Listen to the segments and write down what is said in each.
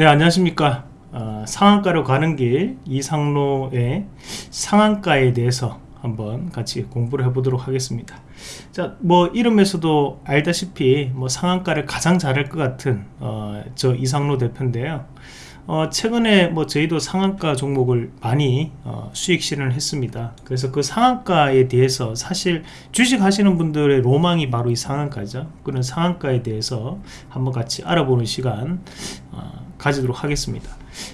네 안녕하십니까. 어, 상한가로 가는 길 이상로의 상한가에 대해서 한번 같이 공부를 해보도록 하겠습니다. 자뭐 이름에서도 알다시피 뭐 상한가를 가장 잘할 것 같은 어, 저 이상로 대표인데요 어, 최근에 뭐 저희도 상한가 종목을 많이 어, 수익 실현을 했습니다. 그래서 그 상한가에 대해서 사실 주식 하시는 분들의 로망이 바로 이 상한가죠. 그런 상한가에 대해서 한번 같이 알아보는 시간 어, 가지도록 하겠습니다.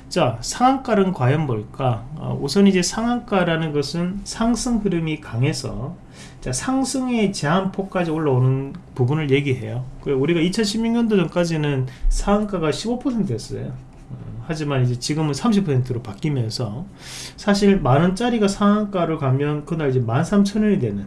자, 상한가는 과연 뭘까? 어, 우선 이제 상한가라는 것은 상승 흐름이 강해서 자, 상승의 제한폭까지 올라오는 부분을 얘기해요. 우리가 2016년도 전까지는 상한가가 15%였어요. 하지만 이제 지금은 30%로 바뀌면서 사실 만원짜리가 상한가를 가면 그날 이제 13,000원이 되는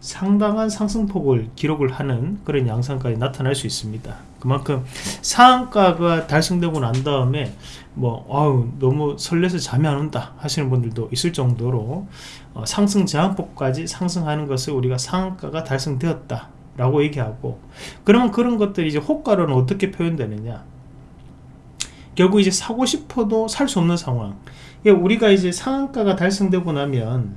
상당한 상승폭을 기록을 하는 그런 양상까지 나타날 수 있습니다. 그만큼 상한가가 달성되고 난 다음에 뭐 아우 너무 설레서 잠이 안 온다 하시는 분들도 있을 정도로 어, 상승 제한폭까지 상승하는 것을 우리가 상한가가 달성되었다 라고 얘기하고 그러면 그런 것들이 이제 호가로는 어떻게 표현되느냐 결국 이제 사고 싶어도 살 수 없는 상황. 우리가 이제 상한가가 달성되고 나면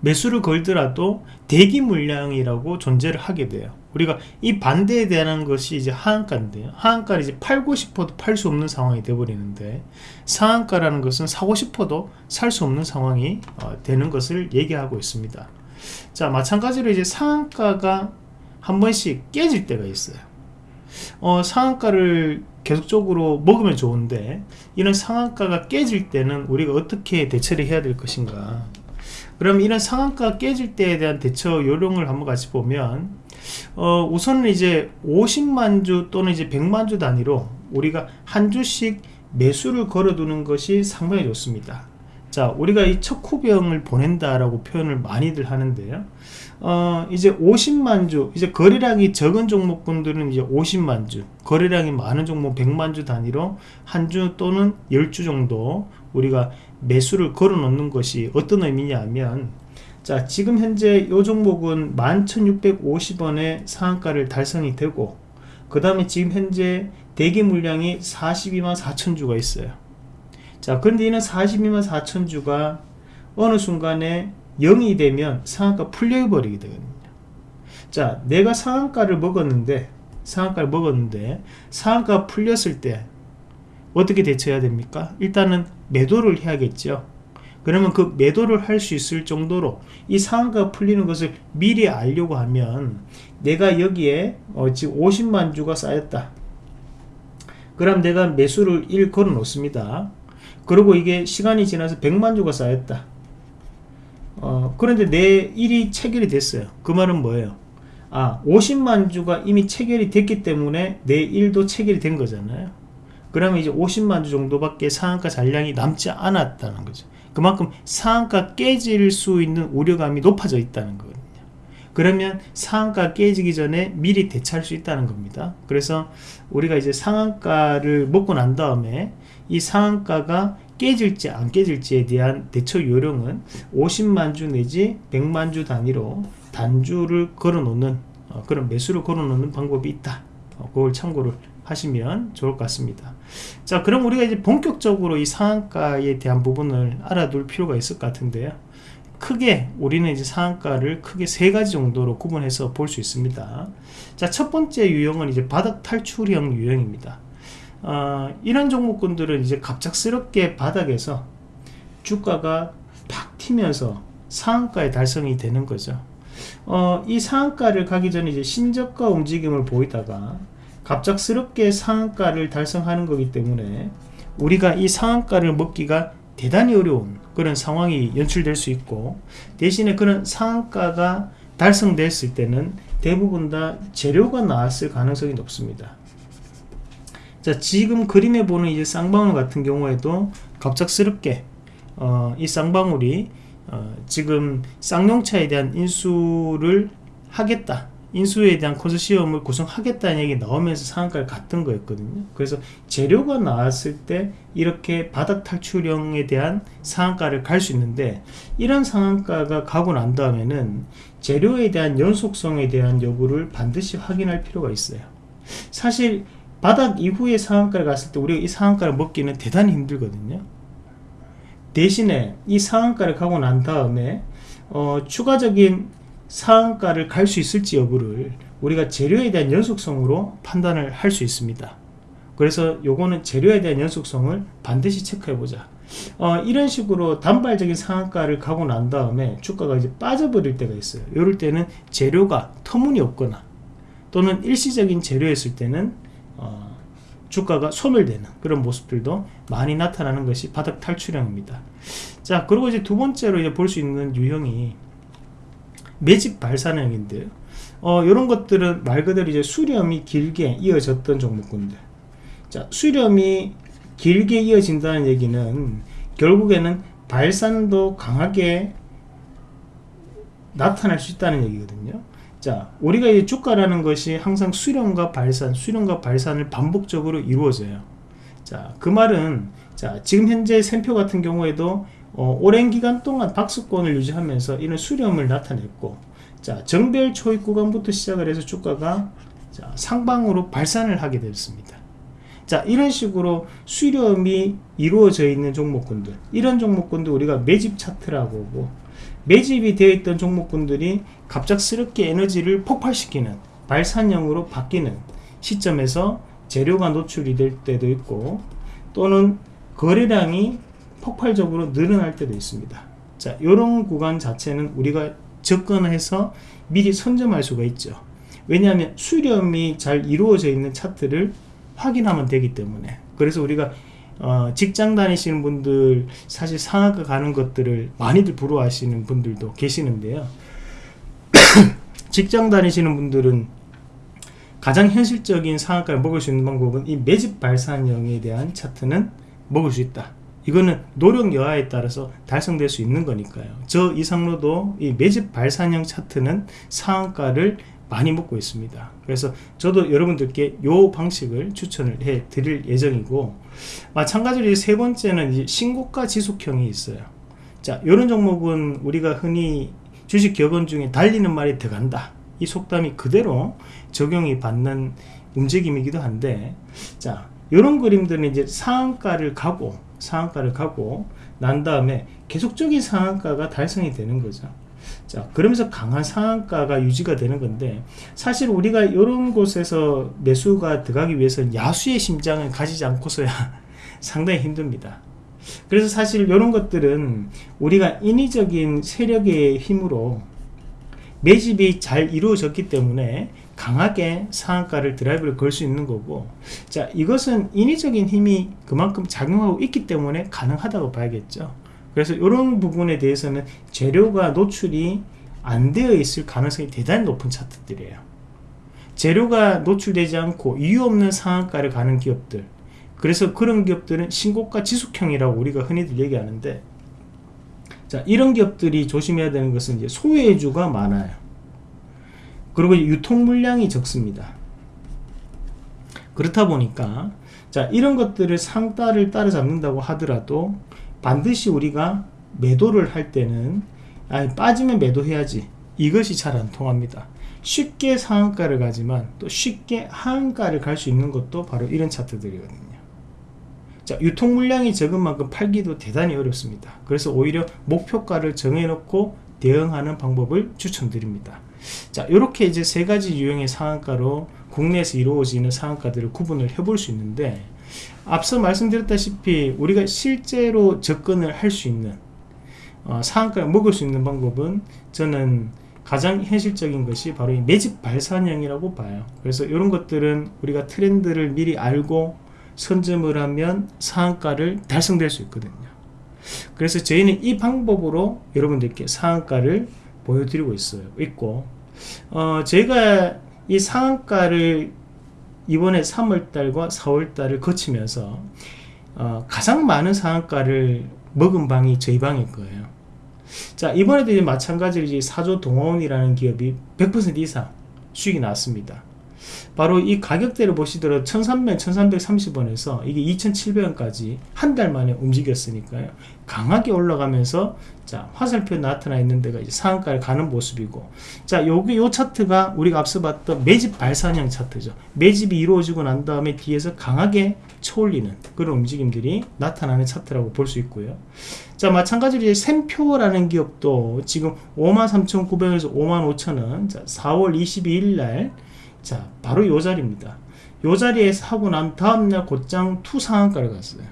매수를 걸더라도 대기 물량이라고 존재를 하게 돼요. 우리가 이 반대에 대한 것이 이제 하한가인데요 하한가를 이제 팔고 싶어도 팔 수 없는 상황이 되어버리는데 상한가라는 것은 사고 싶어도 살 수 없는 상황이 어, 되는 것을 얘기하고 있습니다. 자 마찬가지로 이제 상한가가 한 번씩 깨질 때가 있어요 어, 상한가를 계속적으로 먹으면 좋은데 이런 상한가가 깨질 때는 우리가 어떻게 대처를 해야 될 것인가? 그럼 이런 상한가 깨질 때에 대한 대처 요령을 한번 같이 보면 어, 우선은 이제 50만 주 또는 이제 100만 주 단위로 우리가 한 주씩 매수를 걸어두는 것이 상당히 좋습니다 자 우리가 이 척후병을 보낸다라고 표현을 많이들 하는데요. 어 이제 50만주 이제 거래량이 적은 종목분들은 이제 50만주 거래량이 많은 종목 100만주 단위로 한 주 또는 10주 정도 우리가 매수를 걸어 놓는 것이 어떤 의미냐 하면 자 지금 현재 이 종목은 11,650원의 상한가를 달성이 되고 그 다음에 지금 현재 대기 물량이 42만 4천주가 있어요 자 그런데 이는 42만 4천주가 어느 순간에 0이 되면 상한가 풀려 버리게 되거든요. 자 내가 상한가를 먹었는데 상한가를 먹었는데 상한가 풀렸을 때 어떻게 대처해야 됩니까? 일단은 매도를 해야겠죠. 그러면 그 매도를 할 수 있을 정도로 이 상한가 풀리는 것을 미리 알려고 하면 내가 여기에 어, 지금 50만 주가 쌓였다. 그럼 내가 매수를 1 걸어 놓습니다 그리고 이게 시간이 지나서 100만 주가 쌓였다. 어, 그런데 내 일이 체결이 됐어요. 그 말은 뭐예요? 아 50만 주가 이미 체결이 됐기 때문에 내 일도 체결이 된 거잖아요. 그러면 이제 50만 주 정도밖에 상한가 잔량이 남지 않았다는 거죠. 그만큼 상한가 깨질 수 있는 우려감이 높아져 있다는 거거든요. 그러면 상한가 깨지기 전에 미리 대처할 수 있다는 겁니다. 그래서 우리가 이제 상한가를 먹고 난 다음에 이 상한가가 깨질지 안 깨질지에 대한 대처 요령은 50만주 내지 100만주 단위로 단주를 걸어 놓는 어, 그런 매수를 걸어 놓는 방법이 있다. 어, 그걸 참고를 하시면 좋을 것 같습니다. 자 그럼 우리가 이제 본격적으로 이 상한가에 대한 부분을 알아둘 필요가 있을 것 같은데요. 크게 우리는 이제 상한가를 크게 세 가지 정도로 구분해서 볼 수 있습니다. 자 첫 번째 유형은 이제 바닥 탈출형 유형입니다 어, 이런 종목군들은 이제 갑작스럽게 바닥에서 주가가 팍 튀면서 상한가에 달성이 되는 거죠. 어, 이 상한가를 가기 전에 이제 신저가 움직임을 보이다가 갑작스럽게 상한가를 달성하는 거기 때문에 우리가 이 상한가를 먹기가 대단히 어려운 그런 상황이 연출될 수 있고 대신에 그런 상한가가 달성됐을 때는 대부분 다 재료가 나왔을 가능성이 높습니다. 자 지금 그림에 보는 이제 쌍방울 같은 경우에도 갑작스럽게 어, 이 쌍방울이 어, 지금 쌍용차에 대한 인수를 하겠다 인수에 대한 컨소시엄을 구성하겠다는 얘기 나오면서 상한가를 갔던 거였거든요. 그래서 재료가 나왔을 때 이렇게 바닥 탈출형에 대한 상한가를 갈 수 있는데 이런 상한가가 가고 난 다음에는 재료에 대한 연속성에 대한 여부를 반드시 확인할 필요가 있어요. 사실 바닥 이후에 상한가를 갔을 때 우리가 이 상한가를 먹기는 대단히 힘들거든요. 대신에 이 상한가를 가고 난 다음에 어, 추가적인 상한가를 갈 수 있을지 여부를 우리가 재료에 대한 연속성으로 판단을 할 수 있습니다. 그래서 요거는 재료에 대한 연속성을 반드시 체크해 보자. 어, 이런 식으로 단발적인 상한가를 가고 난 다음에 주가가 이제 빠져버릴 때가 있어요. 이럴 때는 재료가 터무니없거나 또는 일시적인 재료였을 때는 어, 주가가 소멸되는 그런 모습들도 많이 나타나는 것이 바닥 탈출형입니다. 자 그리고 이제 두 번째로 이제 볼 수 있는 유형이 매집 발산형인데요. 어, 이런 것들은 말 그대로 이제 수렴이 길게 이어졌던 종목군들. 자 수렴이 길게 이어진다는 얘기는 결국에는 발산도 강하게 나타날 수 있다는 얘기거든요 자 우리가 이 주가라는 것이 항상 수렴과 발산 수렴과 발산을 반복적으로 이루어져요. 자그 말은 자 지금 현재 샘표 같은 경우에도 어, 오랜 기간 동안 박스권을 유지하면서 이런 수렴을 나타냈고 자 정별 초입 구간부터 시작을 해서 주가가 자, 상방으로 발산을 하게 됐습니다. 자 이런 식으로 수렴이 이루어져 있는 종목군들 이런 종목군들 우리가 매집 차트라고 하고 매집이 되어 있던 종목군들이 갑작스럽게 에너지를 폭발시키는 발산형으로 바뀌는 시점에서 재료가 노출이 될 때도 있고 또는 거래량이 폭발적으로 늘어날 때도 있습니다. 자 이런 구간 자체는 우리가 접근해서 미리 선점할 수가 있죠. 왜냐하면 수렴이 잘 이루어져 있는 차트를 확인하면 되기 때문에. 그래서 우리가 어, 직장 다니시는 분들 사실 상하가 가는 것들을 많이들 부러워하시는 분들도 계시는데요. 직장 다니시는 분들은 가장 현실적인 상한가를 먹을 수 있는 방법은 이 매집 발산형에 대한 차트는 먹을 수 있다. 이거는 노력 여하에 따라서 달성될 수 있는 거니까요. 저 이상로도 이 매집 발산형 차트는 상한가를 많이 먹고 있습니다. 그래서 저도 여러분들께 이 방식을 추천을 해 드릴 예정이고 마찬가지로 세 번째는 신고가 지속형이 있어요. 자 이런 종목은 우리가 흔히 주식 격언 중에 달리는 말이 들어간다. 이 속담이 그대로 적용이 받는 움직임이기도 한데 자 이런 그림들은 이제 상한가를 가고 상한가를 가고 난 다음에 계속적인 상한가가 달성이 되는 거죠 자 그러면서 강한 상한가가 유지가 되는 건데 사실 우리가 이런 곳에서 매수가 들어가기 위해서는 야수의 심장을 가지지 않고서야 상당히 힘듭니다. 그래서 사실 이런 것들은 우리가 인위적인 세력의 힘으로 매집이 잘 이루어졌기 때문에 강하게 상한가를 드라이브를 걸 수 있는 거고 자 이것은 인위적인 힘이 그만큼 작용하고 있기 때문에 가능하다고 봐야겠죠 그래서 이런 부분에 대해서는 재료가 노출이 안 되어 있을 가능성이 대단히 높은 차트들이에요. 재료가 노출되지 않고 이유 없는 상한가를 가는 기업들. 그래서 그런 기업들은 신고가 지속형이라고 우리가 흔히들 얘기하는데 자 이런 기업들이 조심해야 되는 것은 이제 소외주가 많아요. 그리고 유통 물량이 적습니다. 그렇다 보니까 자 이런 것들을 상따를 따라잡는다고 하더라도 반드시 우리가 매도를 할 때는 아니 빠지면 매도해야지. 이것이 잘 안 통합니다. 쉽게 상한가를 가지만 또 쉽게 하한가를 갈 수 있는 것도 바로 이런 차트들이거든요. 자 유통 물량이 적은 만큼 팔기도 대단히 어렵습니다. 그래서 오히려 목표가를 정해놓고 대응하는 방법을 추천드립니다. 자 이렇게 이제 세 가지 유형의 상한가로 국내에서 이루어지는 상한가들을 구분을 해볼 수 있는데 앞서 말씀드렸다시피 우리가 실제로 접근을 할 수 있는 어, 상한가를 먹을 수 있는 방법은 저는 가장 현실적인 것이 바로 이 매집 발산형이라고 봐요. 그래서 이런 것들은 우리가 트렌드를 미리 알고 선점을 하면 상한가를 달성될 수 있거든요. 그래서 저희는 이 방법으로 여러분들께 상한가를 보여드리고 있어요 있고. 어, 제가 이 상한가를 이번에 3월달과 4월달을 거치면서 어, 가장 많은 상한가를 먹은 방이 저희 방일 거예요. 자 이번에도 이제 마찬가지로 이제 사조 동원이라는 기업이 100% 이상 수익이 났습니다 바로 이 가격대를 보시더라도 1300, 1330원에서 이게 2700원까지 한 달 만에 움직였으니까요. 강하게 올라가면서 자, 화살표 나타나 있는 데가 이제 상한가를 가는 모습이고 자, 여기 요 차트가 우리가 앞서 봤던 매집 발산형 차트죠. 매집이 이루어지고 난 다음에 뒤에서 강하게 쳐올리는 그런 움직임들이 나타나는 차트라고 볼 수 있고요. 자, 마찬가지로 이제 샘표라는 기업도 지금 53,900에서 55,000원 자, 4월 22일 날 자, 바로 요 자리입니다. 요 자리에서 하고 난 다음날 곧장 two 상한가를 갔어요.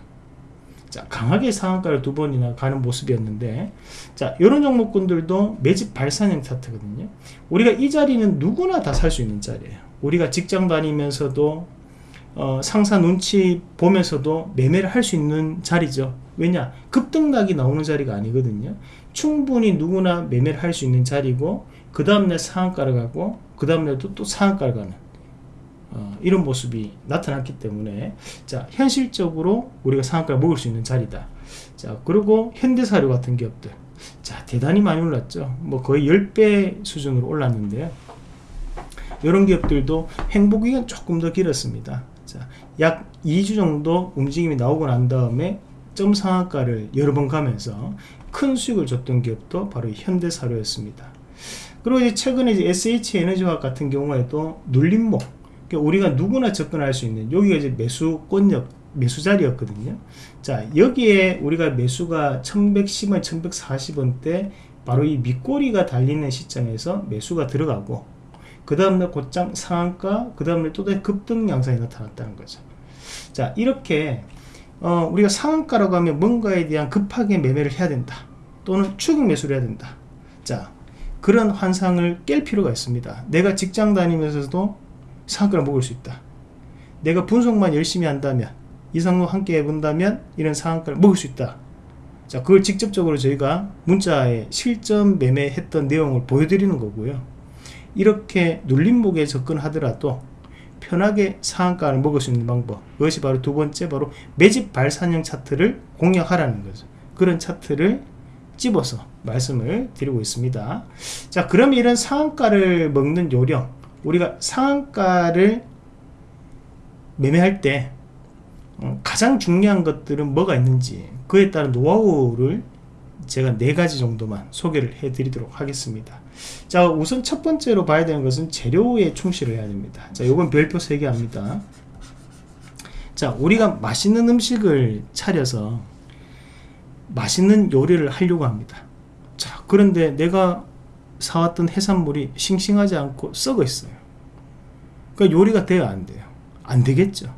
자, 강하게 상한가를 두 번이나 가는 모습이었는데 자, 이런 종목군들도 매집 발산형 차트거든요. 우리가 이 자리는 누구나 다 살 수 있는 자리예요. 우리가 직장 다니면서도 어, 상사 눈치 보면서도 매매를 할 수 있는 자리죠. 왜냐? 급등락이 나오는 자리가 아니거든요. 충분히 누구나 매매를 할 수 있는 자리고 그 다음날 상한가를 가고 그 다음날도 또 상한가를 가는 어, 이런 모습이 나타났기 때문에 자 현실적으로 우리가 상한가를 먹을 수 있는 자리다 자 그리고 현대사료 같은 기업들 자 대단히 많이 올랐죠 뭐 거의 10배 수준으로 올랐는데요 이런 기업들도 행보기간 조금 더 길었습니다 자, 약 2주 정도 움직임이 나오고 난 다음에 점 상한가를 여러 번 가면서 큰 수익을 줬던 기업도 바로 현대사료였습니다. 그리고 이제 최근에 이제 SH에너지화학 같은 경우에도 눌림목 그러니까 우리가 누구나 접근할 수 있는 여기가 이제 매수권역 매수 자리였거든요. 자 여기에 우리가 매수가 1110원 1140원대 바로 이 밑꼬리가 달리는 시점에서 매수가 들어가고 그 다음날 곧장 상한가 그 다음날 또다시 급등 양상이 나타났다는 거죠. 자 이렇게 어, 우리가 상한가라고 하면 뭔가에 대한 급하게 매매를 해야 된다 또는 추격 매수를 해야 된다 자 그런 환상을 깰 필요가 있습니다 내가 직장 다니면서도 상한가를 먹을 수 있다. 내가 분석만 열심히 한다면 이상로 함께 해본다면 이런 상한가를 먹을 수 있다. 자, 그걸 직접적으로 저희가 문자에 실전 매매했던 내용을 보여드리는 거고요. 이렇게 눌림목에 접근하더라도 편하게 상한가를 먹을 수 있는 방법 그것이 바로 두 번째 바로 매집 발산형 차트를 공략하라는 거죠. 그런 차트를 집어서 말씀을 드리고 있습니다. 자, 그럼 이런 상한가를 먹는 요령 우리가 상한가를 매매할 때 어, 가장 중요한 것들은 뭐가 있는지 그에 따른 노하우를 제가 네 가지 정도만 소개를 해 드리도록 하겠습니다 자 우선 첫 번째로 봐야 되는 것은 재료에 충실을 해야 됩니다. 자 요건 별표 3개 합니다. 자 우리가 맛있는 음식을 차려서 맛있는 요리를 하려고 합니다. 자 그런데 내가 사왔던 해산물이 싱싱하지 않고 썩어 있어요. 그러니까 요리가 돼야 안 돼요. 안 되겠죠.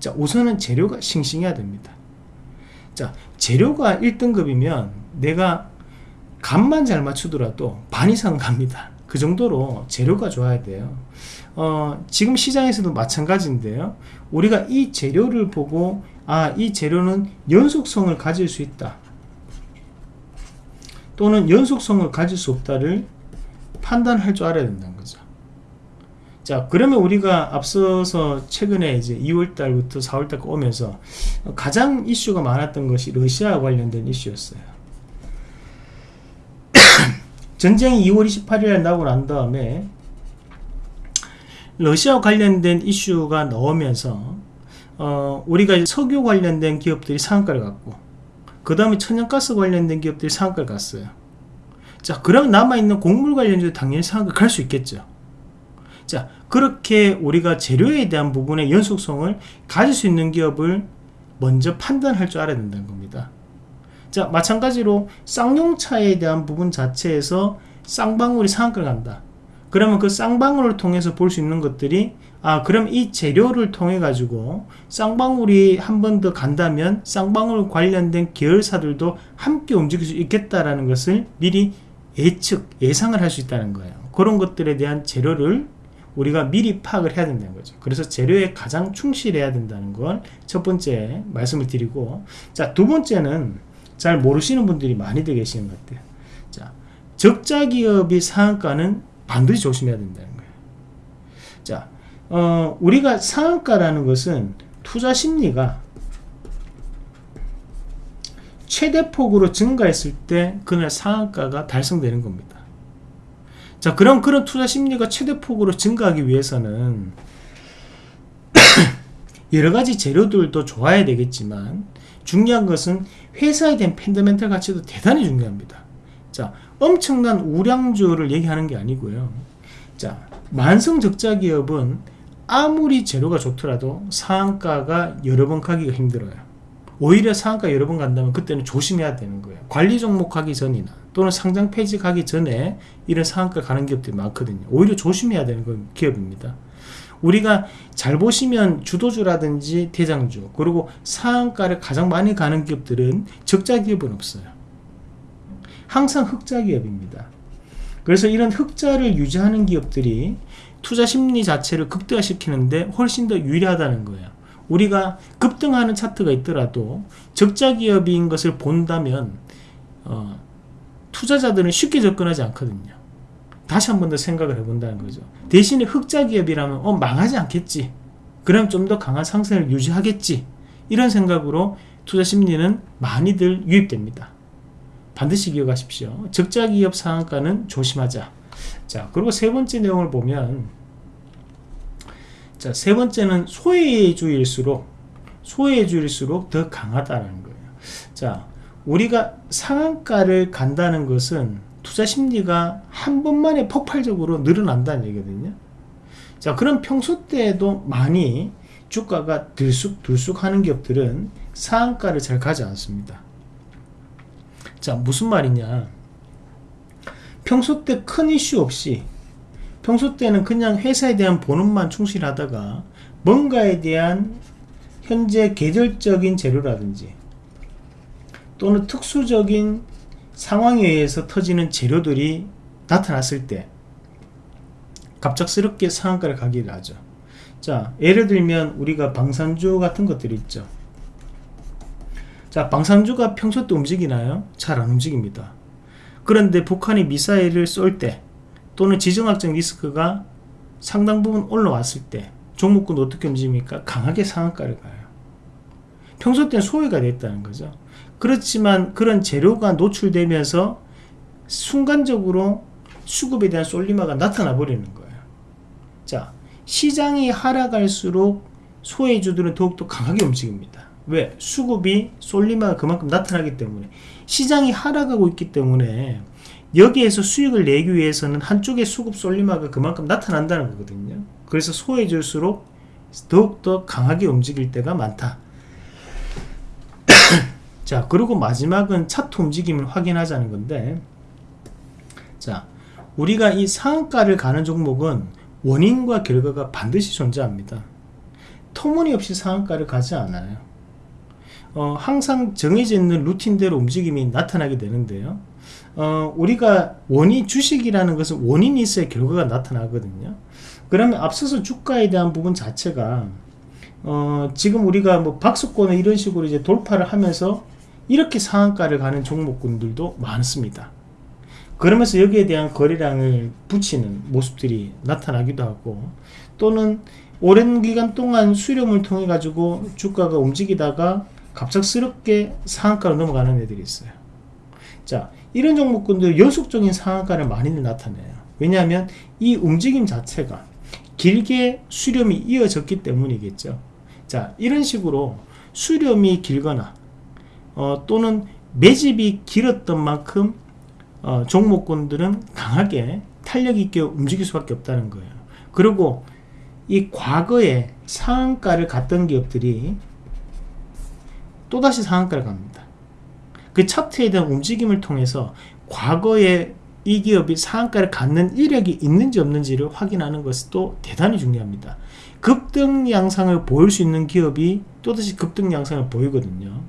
자 우선은 재료가 싱싱해야 됩니다. 자 재료가 1등급이면 내가 간만 잘 맞추더라도 반 이상 갑니다 그 정도로 재료가 좋아야 돼요 어, 지금 시장에서도 마찬가지인데요 우리가 이 재료를 보고 아이 재료는 연속성을 가질 수 있다 또는 연속성을 가질 수 없다를 판단할 줄 알아야 된다는 거죠. 자 그러면 우리가 앞서서 최근에 이제 2월달부터 4월달까지 오면서 가장 이슈가 많았던 것이 러시아 관련된 이슈였어요. 전쟁이 2월 28일에 나고 난 다음에 러시아 관련된 이슈가 나오면서 어, 우리가 석유 관련된 기업들이 상한가를 갔고 그 다음에 천연가스 관련된 기업들이 상한가를 갔어요. 자 그럼 남아있는 곡물 관련주도 당연히 상한가 갈 수 있겠죠 자 그렇게 우리가 재료에 대한 부분의 연속성을 가질 수 있는 기업을 먼저 판단할 줄 알아야 된다는 겁니다 자 마찬가지로 쌍용차에 대한 부분 자체에서 쌍방울이 상한가를 간다 그러면 그 쌍방울을 통해서 볼 수 있는 것들이 아 그럼 이 재료를 통해 가지고 쌍방울이 한 번 더 간다면 쌍방울 관련된 계열사들도 함께 움직일 수 있겠다라는 것을 미리 예측, 예상을 할 수 있다는 거예요. 그런 것들에 대한 재료를 우리가 미리 파악을 해야 된다는 거죠. 그래서 재료에 가장 충실해야 된다는 걸 첫 번째 말씀을 드리고 자, 두 번째는 잘 모르시는 분들이 많이들 계시는 것 같아요. 자, 적자 기업이 상한가는 반드시 조심해야 된다는 거예요. 자, 어, 우리가 상한가라는 것은 투자 심리가 최대폭으로 증가했을 때 그날 상한가가 달성되는 겁니다. 자 그럼 그런 투자 심리가 최대폭으로 증가하기 위해서는 여러가지 재료들도 좋아야 되겠지만 중요한 것은 회사에 대한 팬더멘탈 가치도 대단히 중요합니다. 자 엄청난 우량주를 얘기하는 게 아니고요. 자 만성 적자 기업은 아무리 재료가 좋더라도 상한가가 여러 번 가기가 힘들어요. 오히려 상한가 여러 번 간다면 그때는 조심해야 되는 거예요. 관리 종목 가기 전이나 또는 상장 폐지 가기 전에 이런 상한가 가는 기업들이 많거든요. 오히려 조심해야 되는 건 기업입니다 우리가 잘 보시면 주도주라든지 대장주 그리고 상한가를 가장 많이 가는 기업들은 적자 기업은 없어요. 항상 흑자 기업입니다. 그래서 이런 흑자를 유지하는 기업들이 투자 심리 자체를 극대화시키는데 훨씬 더 유리하다는 거예요. 우리가 급등하는 차트가 있더라도 적자 기업인 것을 본다면 어, 투자자들은 쉽게 접근하지 않거든요 다시 한 번 더 생각을 해본다는 거죠. 대신에 흑자 기업이라면 어 망하지 않겠지. 그럼 좀 더 강한 상승을 유지하겠지. 이런 생각으로 투자 심리는 많이들 유입됩니다. 반드시 기억하십시오. 적자 기업 상한가는 조심하자. 자 그리고 세 번째 내용을 보면 자세 번째는 소외주일수록 소외주일수록 더 강하다는 거예요. 자 우리가 상한가를 간다는 것은 투자 심리가 한 번만에 폭발적으로 늘어난다는 얘기거든요. 자 그럼 평소 때에도 많이 주가가 들쑥들쑥 하는 기업들은 상한가를 잘 가지 않습니다. 자 무슨 말이냐? 평소 때 큰 이슈 없이 평소 때는 그냥 회사에 대한 본업만 충실하다가 뭔가에 대한 현재 계절적인 재료라든지 또는 특수적인 상황에 의해서 터지는 재료들이 나타났을 때 갑작스럽게 상한가를 가기를 하죠. 자 예를 들면 우리가 방산주 같은 것들이 있죠. 자 방산주가 평소 때 움직이나요? 잘 안 움직입니다. 그런데 북한이 미사일을 쏠 때 또는 지정학적 리스크가 상당 부분 올라왔을 때 종목군 어떻게 움직입니까? 강하게 상한가를 가요. 평소 때는 소외가 됐다는 거죠 그렇지만 그런 재료가 노출되면서 순간적으로 수급에 대한 솔리마가 나타나 버리는 거예요. 자 시장이 하락할수록 소외주들은 더욱더 강하게 움직입니다. 왜? 수급이 솔리마가 그만큼 나타나기 때문에. 시장이 하락하고 있기 때문에 여기에서 수익을 내기 위해서는 한쪽의 수급 솔리마가 그만큼 나타난다는 거거든요. 그래서 소외줄수록 더욱더 강하게 움직일 때가 많다 자 그리고 마지막은 차트 움직임을 확인하자는 건데 자 우리가 이 상한가를 가는 종목은 원인과 결과가 반드시 존재합니다. 터무니없이 상한가를 가지 않아요. 어, 항상 정해져 있는 루틴대로 움직임이 나타나게 되는데요. 어, 우리가 원인 주식이라는 것은 원인이 있어야 결과가 나타나거든요. 그러면 앞서서 주가에 대한 부분 자체가 어, 지금 우리가 뭐 박스권을 이런 식으로 이제 돌파를 하면서 이렇게 상한가를 가는 종목군들도 많습니다. 그러면서 여기에 대한 거래량을 붙이는 모습들이 나타나기도 하고 또는 오랜 기간 동안 수렴을 통해 가지고 주가가 움직이다가 갑작스럽게 상한가로 넘어가는 애들이 있어요. 자 이런 종목군들 연속적인 상한가를 많이 나타내요. 왜냐하면 이 움직임 자체가 길게 수렴이 이어졌기 때문이겠죠. 자 이런 식으로 수렴이 길거나 어, 또는 매집이 길었던 만큼 어, 종목군들은 강하게 탄력 있게 움직일 수밖에 없다는 거예요. 그리고 이 과거에 상한가를 갔던 기업들이 또다시 상한가를 갑니다. 그 차트에 대한 움직임을 통해서 과거에 이 기업이 상한가를 갖는 이력이 있는지 없는지를 확인하는 것도 대단히 중요합니다. 급등 양상을 보일 수 있는 기업이 또다시 급등 양상을 보이거든요.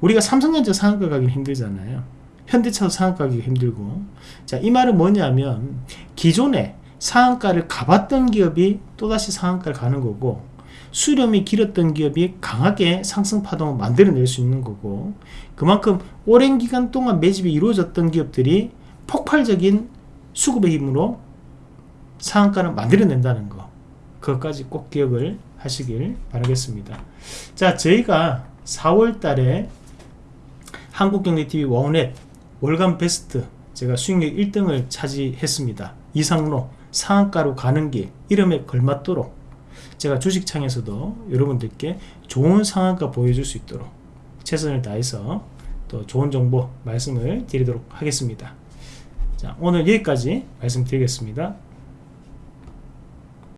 우리가 삼성전자 상한가 가기 힘들잖아요. 현대차도 상한가 가기 힘들고. 자이 말은 뭐냐면 기존에 상한가를 가봤던 기업이 또다시 상한가를 가는 거고 수렴이 길었던 기업이 강하게 상승 파동을 만들어낼 수 있는 거고 그만큼 오랜 기간 동안 매집이 이루어졌던 기업들이 폭발적인 수급의 힘으로 상한가를 만들어낸다는 거. 그것까지 꼭 기억을 하시길 바라겠습니다. 자 저희가 4월 달에 한국경제TV 원넷 월간 베스트 제가 수익률 1등을 차지했습니다. 이상로 상한가로 가는 길 이름에 걸맞도록 제가 주식창에서도 여러분들께 좋은 상한가 보여줄 수 있도록 최선을 다해서 또 좋은 정보 말씀을 드리도록 하겠습니다. 자 오늘 여기까지 말씀드리겠습니다